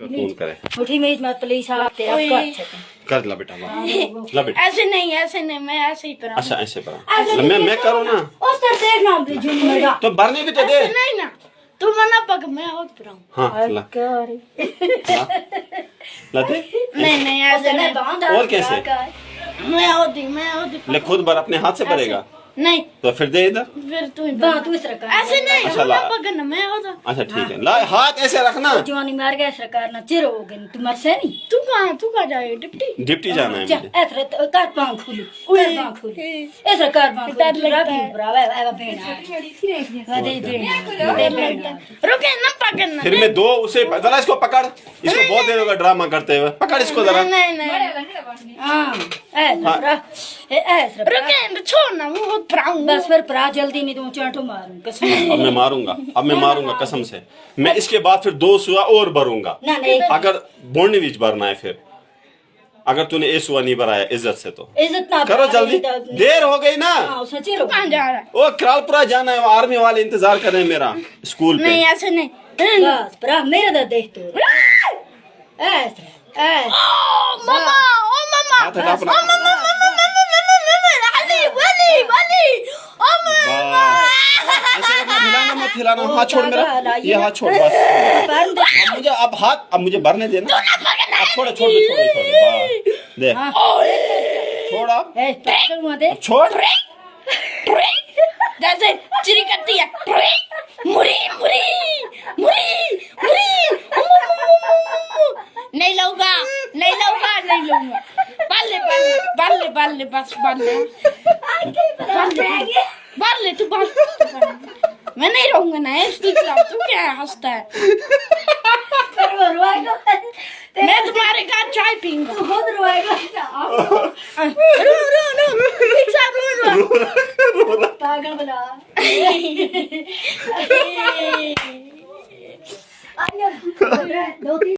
Phone करे। उठी मेरी मत प्लीज़ आप ते आप कर कर ला बेटा ला। ला बेटा। ऐसे नहीं ऐसे नहीं मैं ऐसे ही पर अच्छा ऐसे पर मैं मैं करूँ ना? उस तरह देखना मेरा तो भरने भी तो दे। नहीं ना। तू मना पक मैं और पर हूँ ला। कर। ला। दे। नहीं नहीं ऐसे नहीं। और कैसे? मैं होती मैं होती ले खुद भर अपने हाथ से भरेगा नहीं। तो फिर दे इधर। फिर तू ही बां बना। तू इस तरह ऐसे नहीं अच्छा, ला। ना पकड़ना मैं होता अच्छा ठीक है। ला हाथ ऐसे रखना। जवानी मार गया सरकार ना चिर हो गई तू मर से नहीं। तू कहाँ तू कहाँ जाएगी डिप्टी? डिप्टी जाना है मुझे। ऐसे तो कर पाँव खुली कर पाँव खुली। ऐसे कर पाँव खुली। डर राखी है। ब्रावा है। बेना वदे बेना रुके ना पकड़ना फिर मैं दो उसे जरा इसको पकड़। इसको बहुत देर होगा ड्रामा करते हुए। पकड़ इसको जरा। नहीं नहीं हाँ ऐसे ब्रा ऐसे ब्रा रुके छोड़ ना मैं बहुत बस फिर प्रा जल्दी नहीं तो चाटो मारूं कसम अब मैं मारूँगा अब मैं मारूँगा कसम से। मैं इसके बाद फिर दो सुआ और भरूँगा। ना नहीं। अगर बोलने बीच भरना है फिर। अगर तूने ए सुआ नहीं भराया इज़्ज़त से तो। इज़्ज़त ना करो जल्दी। देर हो गई ना। हाँ कहाँ जा रहा है? ओ करालपुरा जाना है वो आर्मी वाले इंतज़ार कर रहे हैं मेरा स्कूल पे। नहीं ऐसे नहीं। देख तो ऐसे ऐसे ओ मामा ओ मामा हाथ हटा अपना ओ मामा मामा मामा मामा मामा वाली वाली वाली ओ मामा बस। ऐसे रखना हिलाना मत हिलाना हाथ छोड़ मेरा ये हाथ छोड़ बस अब मुझे अब हाथ अब मुझे भरने देना अब छोड़ छोड़ दे छोड़ छोड़ दे छोड़ मत अब छोड़ जैसे चिरी करती है मुरी मुरी मुरी मुरी नहीं लूँगा नहीं लूँगा बल्ले बल्ले बल्ले बल्ले बस बल्ले। बल्ले तू बल मैं नहीं रहूँगा ना इसकी खिलाफ तू क्या हंसता है? मैं तुम्हारे घर चाय पीऊँगा। खुद रोएगा रो रो रो एक साथ रो रो। पागल बना। आया दो तीन